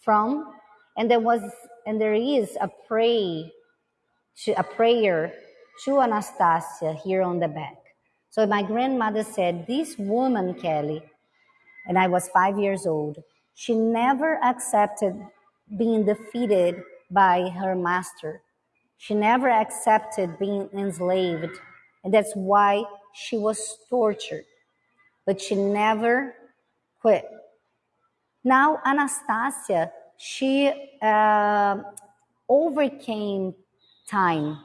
from, and there was and there is a pray to a prayer to Anastasia here on the back. So my grandmother said, This woman, Kelly, and I was five years old, she never accepted being defeated by her master. She never accepted being enslaved, and that's why she was tortured. But she never quit. Now, Anastasia, she uh, overcame time.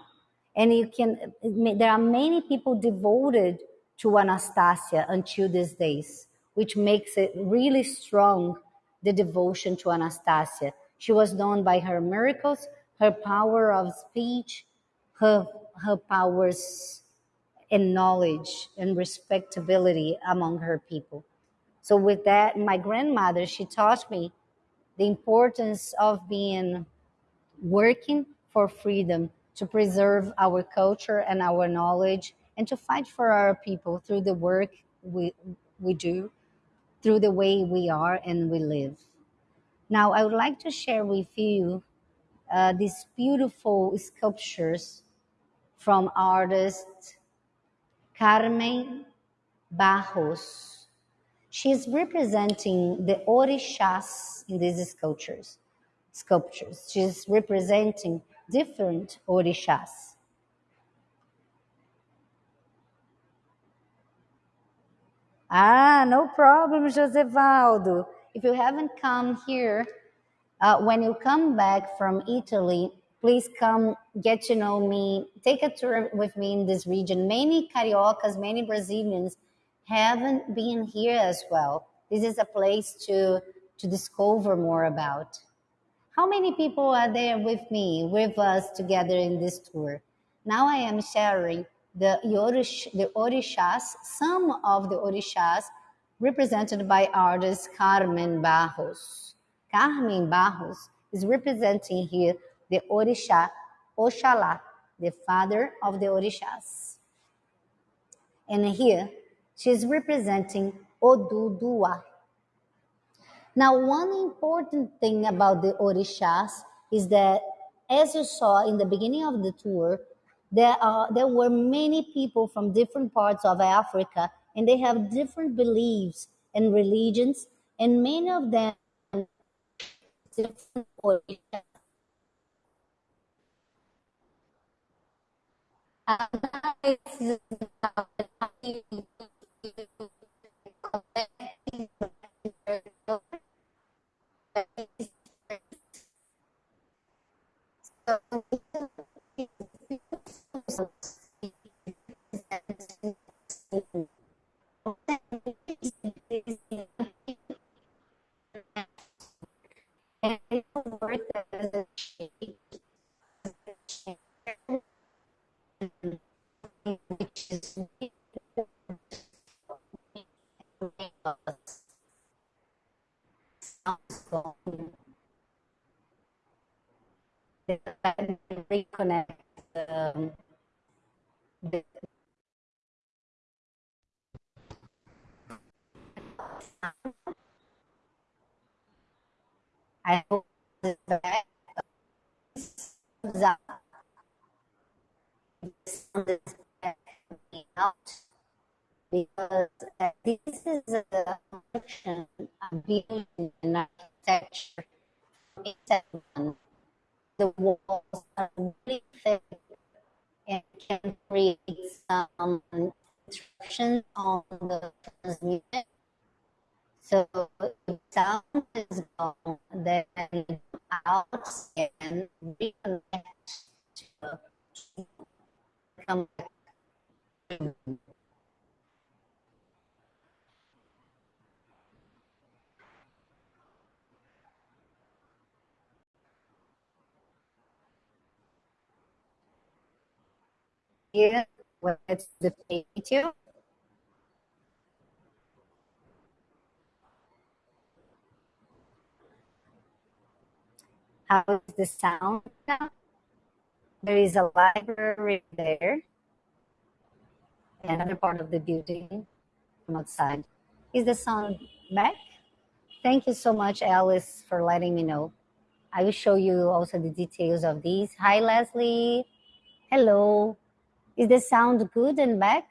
And you can, there are many people devoted to Anastasia until these days, which makes it really strong, the devotion to Anastasia. She was known by her miracles, her power of speech, her, her powers and knowledge and respectability among her people. So with that, my grandmother, she taught me the importance of being working for freedom to preserve our culture and our knowledge and to fight for our people through the work we, we do, through the way we are and we live. Now, I would like to share with you uh, these beautiful sculptures from artist Carmen Barros. She's representing the orishas in these sculptures. Sculptures. She's representing different orishas. Ah, no problem, Josevaldo. If you haven't come here, uh, when you come back from Italy, please come get to know me. Take a tour with me in this region. Many Cariocas, many Brazilians haven't been here as well. This is a place to, to discover more about. How many people are there with me, with us together in this tour? Now I am sharing the, Yorish, the Orishas, some of the Orishas represented by artist Carmen Barros. Carmen Barros is representing here the Orisha Oshala, the father of the Orishas. And here she is representing Oduduwa. Now, one important thing about the Orishas is that, as you saw in the beginning of the tour, there, are, there were many people from different parts of Africa and they have different beliefs and religions, and many of them different origins. Reconnect the I hope that out because this is a function of building and architecture. The walls are really thick and can create some disruptions on the transmission. So if sound is gone, then out reconnect to come back. Here, where the page How is the sound now? There is a library there. Another part of the building from outside. Is the sound back? Thank you so much, Alice, for letting me know. I will show you also the details of these. Hi, Leslie. Hello. Is the sound good and back?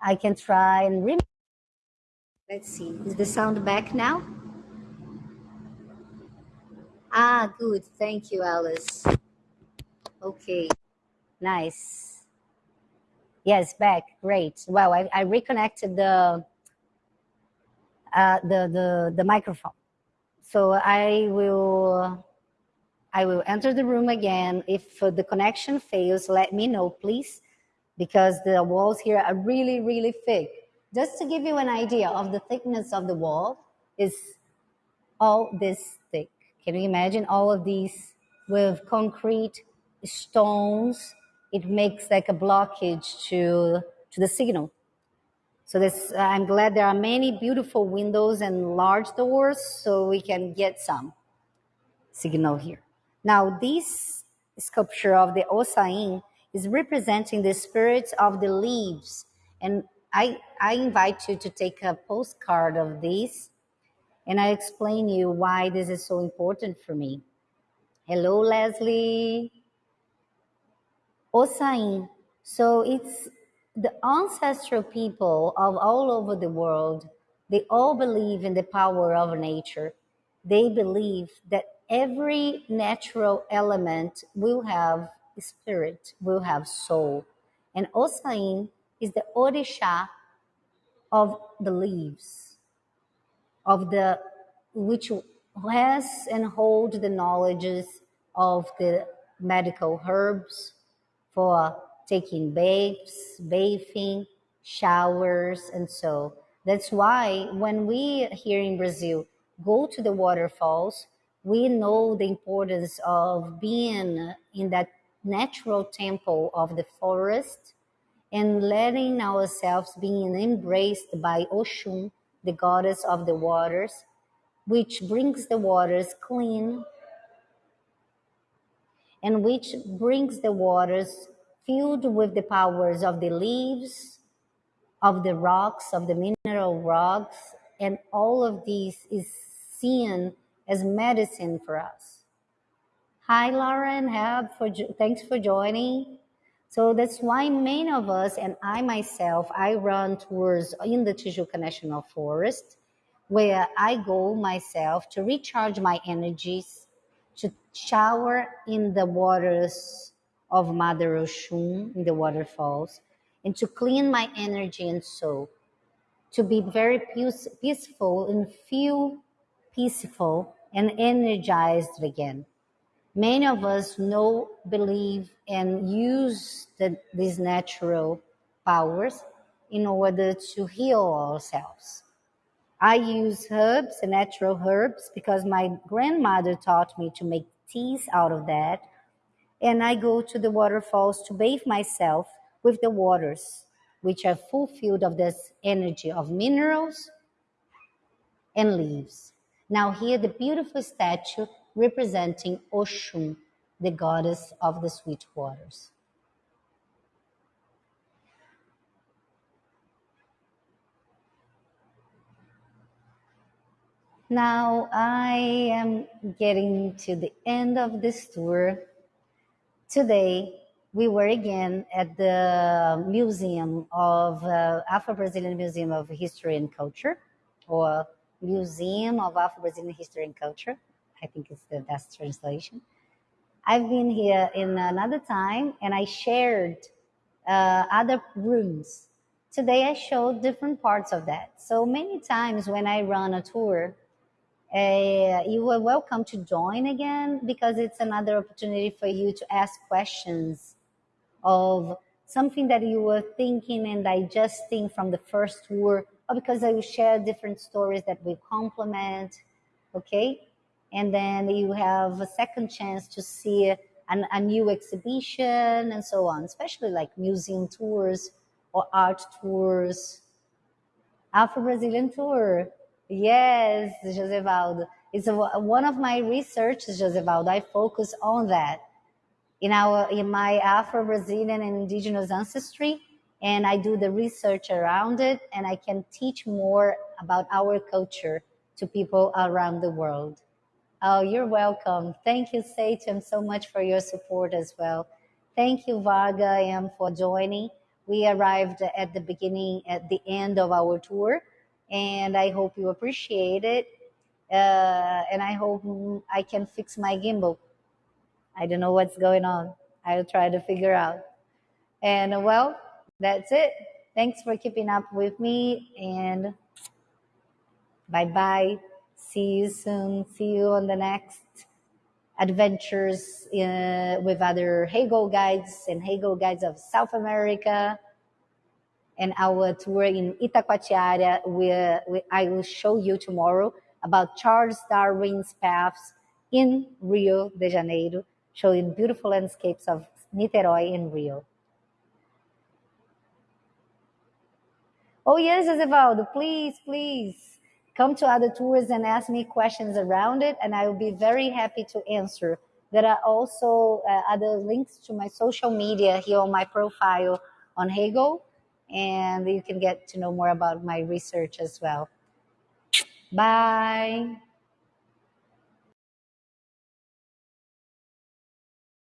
I can try and remove. Let's see. Is the sound back now? Ah, good. Thank you, Alice. Okay. Nice. Yes, back. Great. Well, I, I reconnected the, uh, the the the microphone. So I will I will enter the room again. If uh, the connection fails, let me know, please, because the walls here are really, really thick. Just to give you an idea of the thickness of the wall is all this thick. Can you imagine all of these with concrete stones? It makes like a blockage to, to the signal. So this, I'm glad there are many beautiful windows and large doors so we can get some signal here. Now this sculpture of the Osain is representing the spirits of the leaves. And I, I invite you to take a postcard of this and I explain you why this is so important for me. Hello, Leslie. Osain. So it's the ancestral people of all over the world. They all believe in the power of nature. They believe that every natural element will have spirit, will have soul. And Osain is the Orisha of the leaves, of the which has and hold the knowledges of the medical herbs for taking baths, bathing, showers, and so. That's why when we here in Brazil go to the waterfalls, we know the importance of being in that natural temple of the forest and letting ourselves being embraced by Oshun, the goddess of the waters, which brings the waters clean and which brings the waters filled with the powers of the leaves, of the rocks, of the mineral rocks, and all of these is seen as medicine for us. Hi, Lauren. Have for thanks for joining. So that's why many of us and I myself, I run tours in the Tijuca National Forest, where I go myself to recharge my energies, to shower in the waters of Mother Oshun, in the waterfalls, and to clean my energy and soul, to be very peace, peaceful and feel peaceful and energized again many of us know, believe, and use the, these natural powers in order to heal ourselves. I use herbs, natural herbs, because my grandmother taught me to make teas out of that. And I go to the waterfalls to bathe myself with the waters, which are fulfilled of this energy of minerals and leaves. Now here the beautiful statue representing Oshun, the goddess of the sweet waters. Now I am getting to the end of this tour. Today we were again at the Museum of uh, Afro-Brazilian Museum of History and Culture, or Museum of Afro-Brazilian History and Culture. I think it's the best translation. I've been here in another time and I shared uh, other rooms. Today I showed different parts of that. So many times when I run a tour, uh, you are welcome to join again because it's another opportunity for you to ask questions of something that you were thinking and digesting from the first tour, or because I will share different stories that will complement. Okay, and then you have a second chance to see an, a new exhibition and so on, especially like museum tours or art tours. Afro-Brazilian tour. Yes, Josevaldo. It's a, one of my researches, Josevaldo. I focus on that. In our, in my Afro-Brazilian and indigenous ancestry, and I do the research around it, and I can teach more about our culture to people around the world. Oh, you're welcome. Thank you, Satan, so much for your support as well. Thank you, Varga, M, for joining. We arrived at the beginning, at the end of our tour, and I hope you appreciate it. Uh, and I hope I can fix my gimbal. I don't know what's going on. I'll try to figure out. And well, that's it. Thanks for keeping up with me and bye bye. See you soon. See you on the next adventures in, with other Heygo guides and Heygo guides of South America and our tour in Itacoatiara. We, I will show you tomorrow about Charles Darwin's paths in Rio de Janeiro, showing beautiful landscapes of Niterói and Rio. Oh yes, Josevaldo, please, please come to other tours and ask me questions around it, and I will be very happy to answer. There are also uh, other links to my social media here on my profile on Heygo, and you can get to know more about my research as well. Bye.